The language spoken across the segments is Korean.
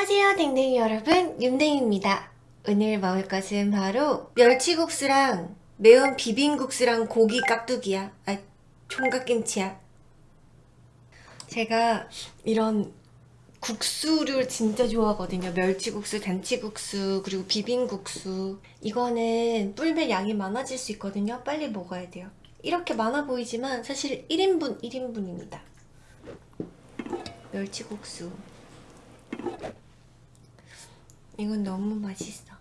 안녕하세요 댕댕이 여러분. 윤댕입니다. 오늘 먹을 것은 바로 멸치국수랑 매운 비빔국수랑 고기 깍두기야. 아 총각김치야. 제가 이런 국수를 진짜 좋아하거든요. 멸치국수, 잔치국수, 그리고 비빔국수. 이거는 뿔면 양이 많아질 수 있거든요. 빨리 먹어야 돼요. 이렇게 많아 보이지만 사실 1인분 1인분입니다. 멸치국수 이건 너무 맛있어.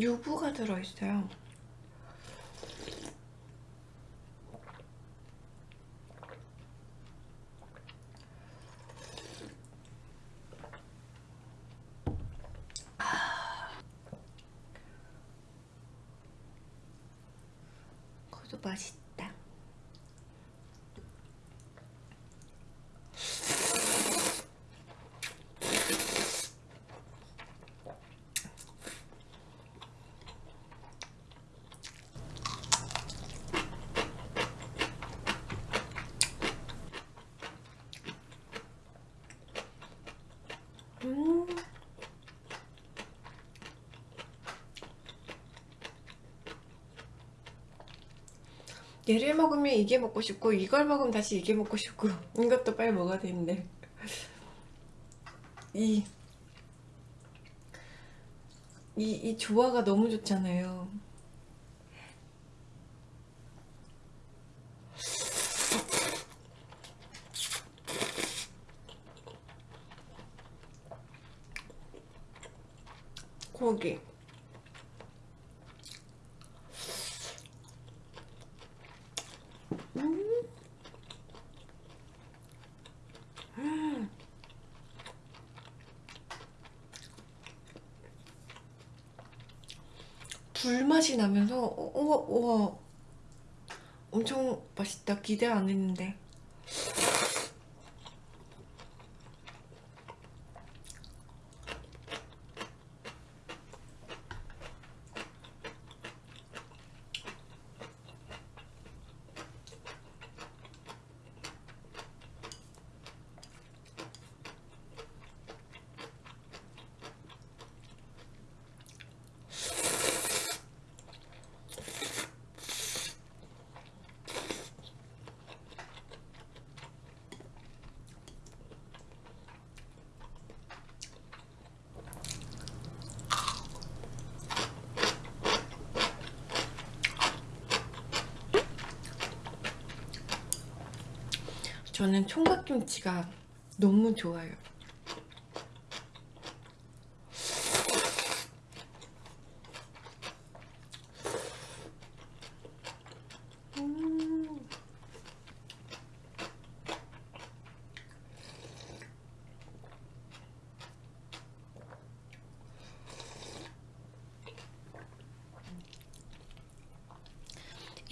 유부가 들어있어요. 그것도 맛있다. 음. 얘를 먹으면 이게 먹고 싶고 이걸 먹으면 다시 이게 먹고 싶고 이것도 빨리 먹어야 되는데. 이 이, 이 조화가 너무 좋잖아요 고기 음. 음. 불맛이 나면서 우와 우와. 엄청 맛있다. 기대 안 했는데 저는 총각김치가 너무 좋아요 음.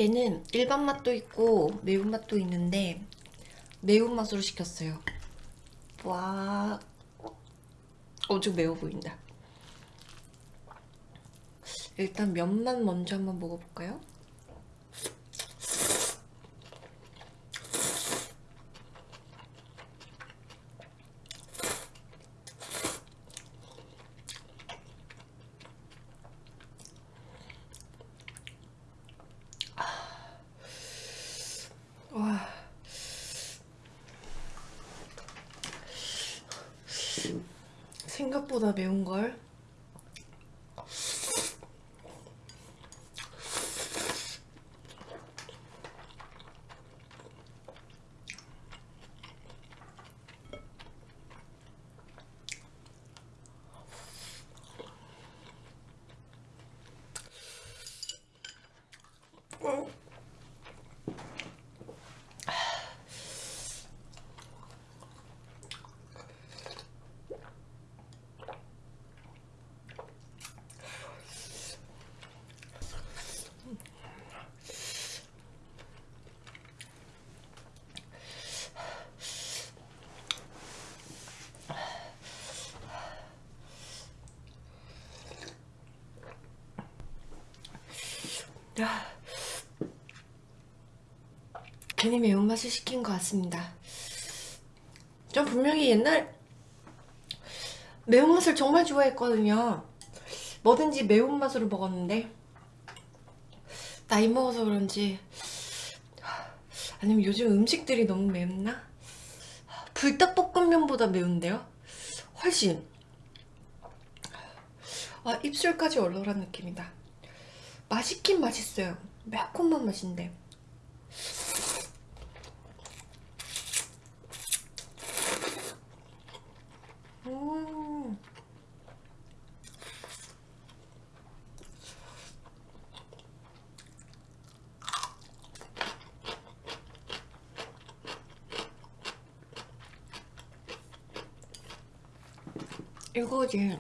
얘는 일반 맛도 있고 매운맛도 있는데 매운맛으로 시켰어요. 와. 엄청 매워 보인다. 일단 면만 먼저 한번 먹어볼까요? 와 생각보다 매운걸 괜히 매운맛을 시킨 것 같습니다. 전 분명히 옛날 매운맛을 정말 좋아했거든요. 뭐든지 매운맛으로 먹었는데 나이 먹어서 그런지 아니면 요즘 음식들이 너무 맵나? 불닭볶음면보다 매운데요? 훨씬 아 입술까지 얼얼한 느낌이다 맛있긴 맛있어요. 매콤한 맛인데. 음. 이거지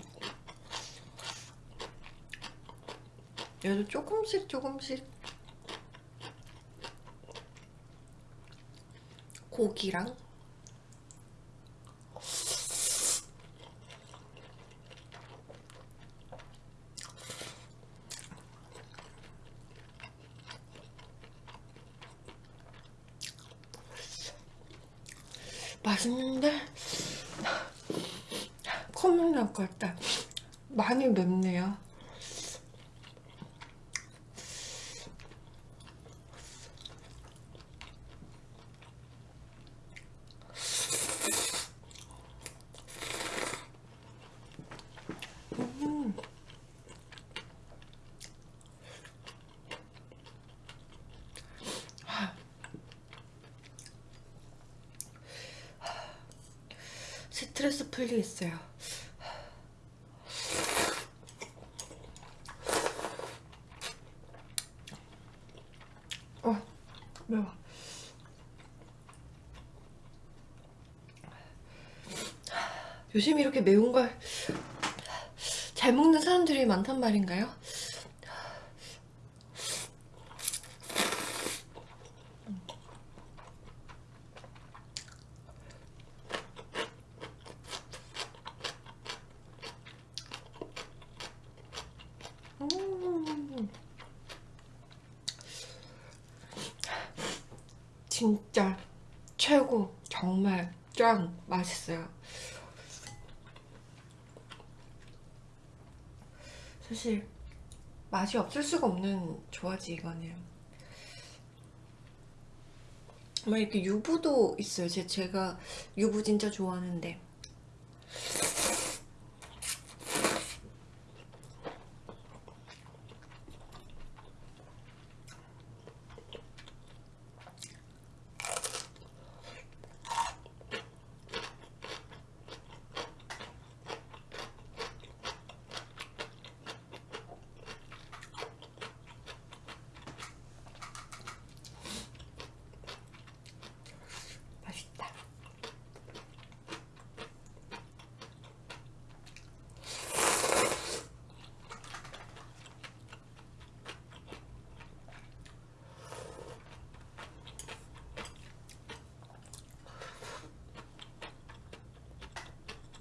얘도 조금씩 조금씩 고기랑 맛있는데 콧물 날 것 같다 많이 맵네요 스트레스 풀리겠어요. 어, 매워. 요즘 이렇게 매운 걸 잘 먹는 사람들이 많단 말인가요? 음. 진짜 최고. 정말 짱 맛있어요. 사실 맛이 없을 수가 없는 조화지 이거는. 막 이렇게 유부도 있어요. 제, 제가 유부 진짜 좋아하는데 맛있다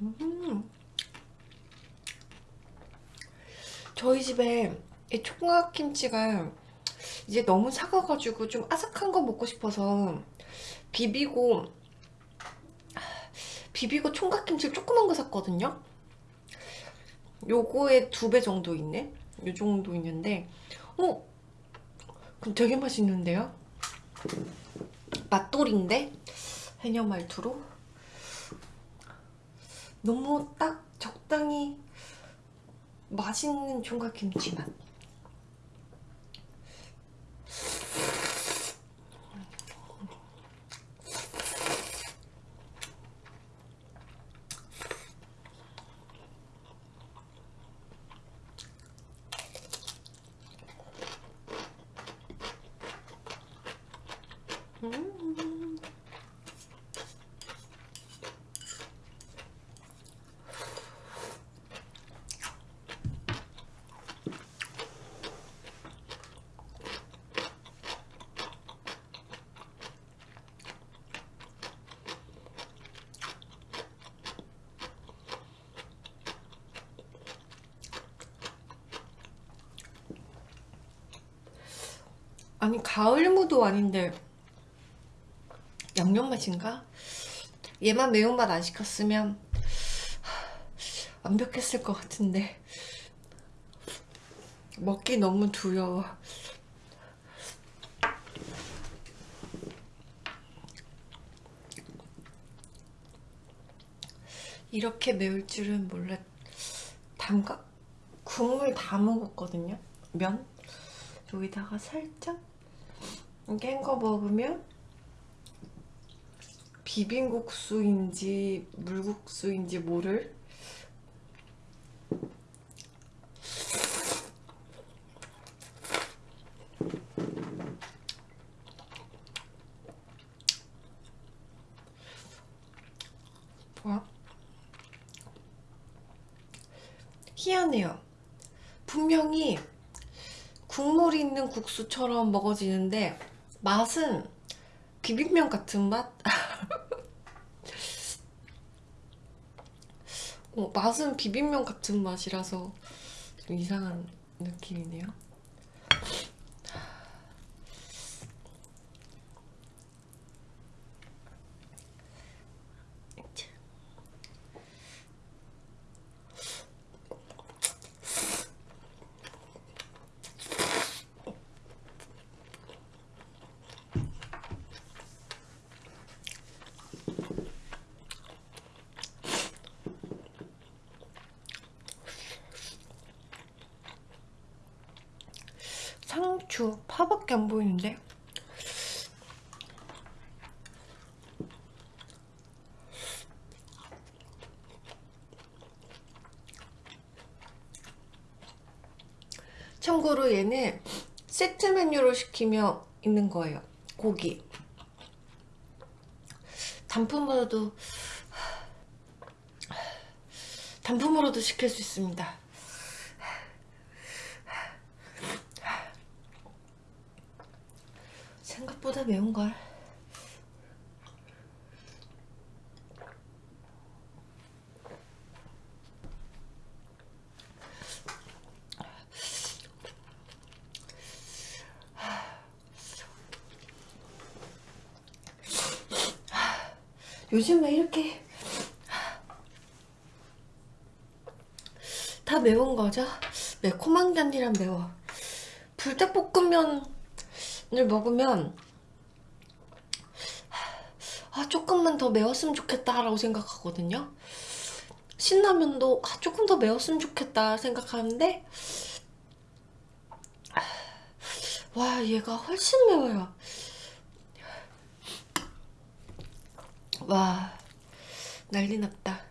음. 저희 집에 이 총각김치가 이제 너무 작아가지고 좀 아삭한 거 먹고 싶어서 비비고 비비고 총각김치 조그만 거 샀거든요 요거의 두배 정도 있네 요 정도 있는데 어? 그럼 되게 맛있는데요? 맛돌인데? 해녀 말투로 너무 딱 적당히 맛있는 총각김치 맛 음. 아니 가을무도 아닌데 양념 맛인가? 얘만 매운맛 안 시켰으면 완벽했을 것 같은데. 먹기 너무 두려워. 이렇게 매울 줄은 몰랐 담가? 국물 다 먹었거든요? 면? 여기다가 살짝 이렇게 헹궈 먹으면 비빔국수인지 물국수인지 모를 뭐야? 희한해요. 분명히 국물이 있는 국수처럼 먹어지는데 맛은 비빔면 같은 맛? 어, 맛은 비빔면 같은 맛이라서 좀 이상한 느낌이네요. 상추, 파밖에 안 보이는데? 참고로 얘는 세트 메뉴로 시키면 있는 거예요. 고기. 단품으로도 단품으로도 시킬 수 있습니다. 생각보다 매운걸. 요즘 왜 이렇게 다 매운 거죠? 매콤한 게 아니라 매워. 불닭볶음면을 먹으면 아 조금만 더 매웠으면 좋겠다라고 생각하거든요. 신라면도 아, 조금 더 매웠으면 좋겠다 생각하는데 와 얘가 훨씬 매워요. 와 난리 났다.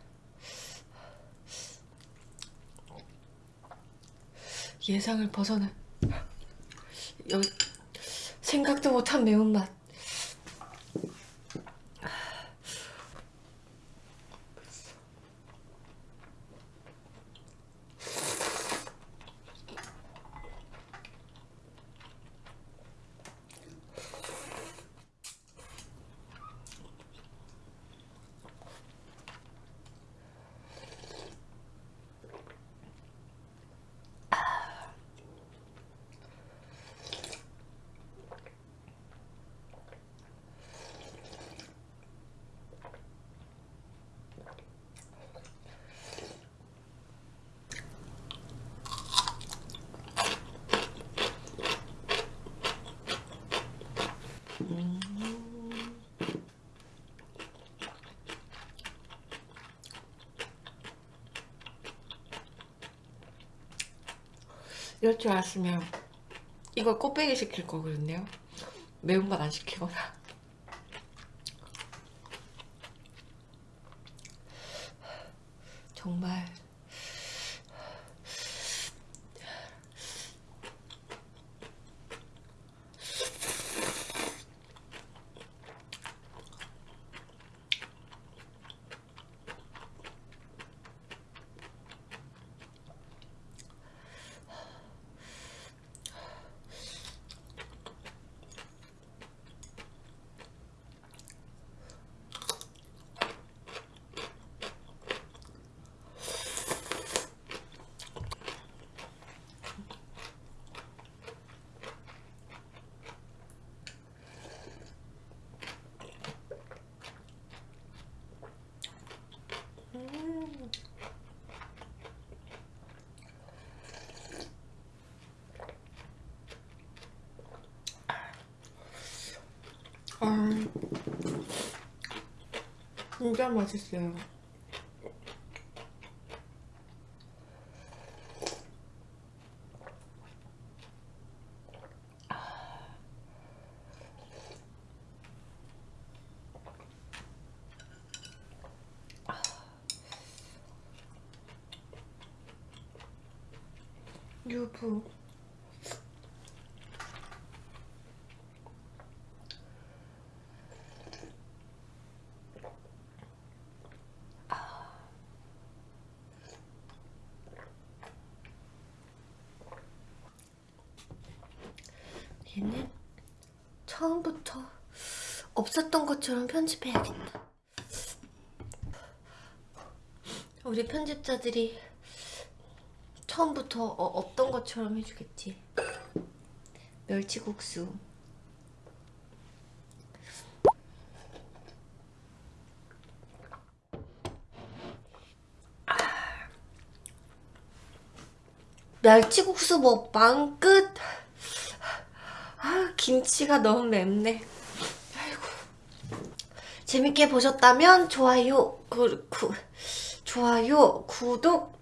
예상을 여기 생각도 못한 매운맛 이럴 줄 알았으면 이걸 꽃배기 시킬 거거든요. 매운맛 안 시키거나 진짜 맛있어요. 유부 얘는 처음부터 없었던 것처럼 편집해야겠다. 우리 편집자들이 처음부터 어, 없던 것처럼 해주겠지. 멸치국수. 아. 멸치국수 먹방 끝. 아, 김치가 너무 맵네. 아이고. 재밌게 보셨다면 좋아요, 구, 구, 좋아요, 구독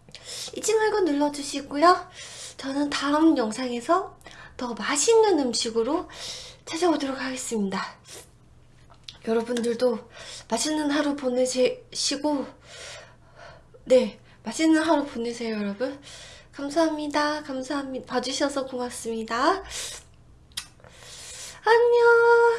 잊지 말고 눌러주시고요. 저는 다음 영상에서 더 맛있는 음식으로 찾아오도록 하겠습니다. 여러분들도 맛있는 하루 보내시고 네 맛있는 하루 보내세요 여러분 감사합니다 감사합니다 봐주셔서 고맙습니다 안녕